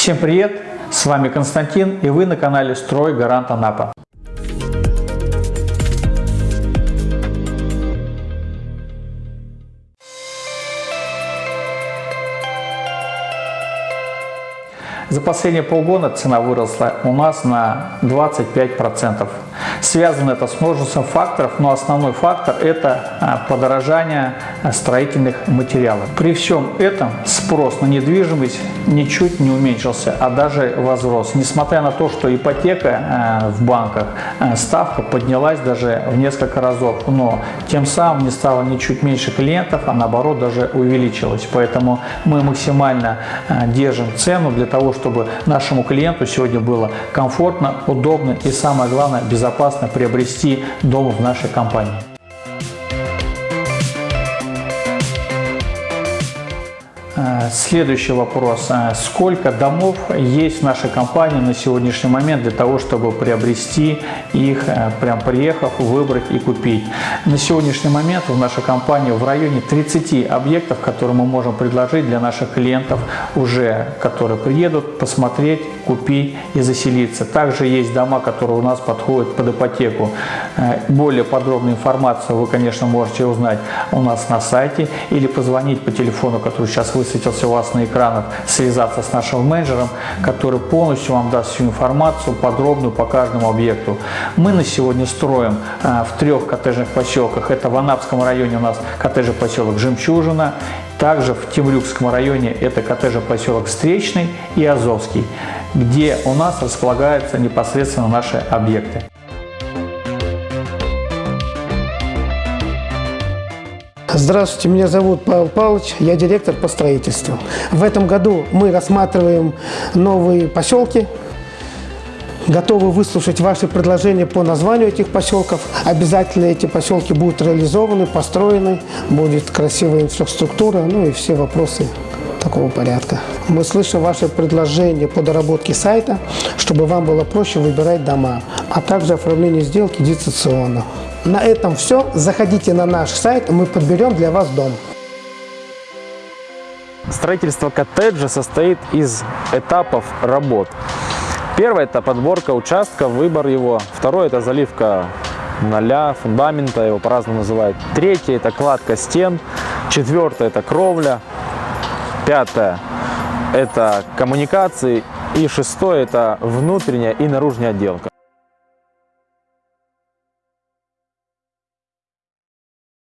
Всем привет! С вами Константин и вы на канале Строй Гарант Анапа. За последние полгода цена выросла у нас на 25%. Связано это с множеством факторов, но основной фактор – это а, подорожание а, строительных материалов. При всем этом спрос на недвижимость ничуть не уменьшился, а даже возрос. Несмотря на то, что ипотека а, в банках, ставка поднялась даже в несколько разов, но тем самым не стало ничуть меньше клиентов, а наоборот даже увеличилась. Поэтому мы максимально держим цену для того, чтобы нашему клиенту сегодня было комфортно, удобно и самое главное безопасно приобрести дом в нашей компании. Следующий вопрос. Э, сколько домов есть в нашей компании на сегодняшний момент для того, чтобы приобрести их, э, прям приехав, выбрать и купить? На сегодняшний момент в нашей компании в районе 30 объектов, которые мы можем предложить для наших клиентов уже, которые приедут посмотреть, купить и заселиться. Также есть дома, которые у нас подходят под ипотеку. Более подробную информацию вы, конечно, можете узнать у нас на сайте или позвонить по телефону, который сейчас вы высветился у вас на экранах, связаться с нашим менеджером, который полностью вам даст всю информацию подробную по каждому объекту. Мы на сегодня строим а, в трех коттеджных поселках. Это в Анапском районе у нас коттеджный поселок Жемчужина, также в Темрюкском районе это коттеджный поселок Встречный и Азовский, где у нас располагаются непосредственно наши объекты. Здравствуйте, меня зовут Павел Павлович, я директор по строительству. В этом году мы рассматриваем новые поселки, готовы выслушать ваши предложения по названию этих поселков. Обязательно эти поселки будут реализованы, построены, будет красивая инфраструктура, ну и все вопросы такого порядка. Мы слышим ваши предложения по доработке сайта, чтобы вам было проще выбирать дома, а также оформление сделки дистанционно. На этом все. Заходите на наш сайт, мы подберем для вас дом. Строительство коттеджа состоит из этапов работ. Первый – это подборка участка, выбор его. Второй – это заливка ноля, фундамента, его по-разному называют. Третий – это кладка стен. Четвертое – это кровля. Пятое – это коммуникации. И шестое – это внутренняя и наружная отделка.